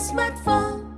smartphone.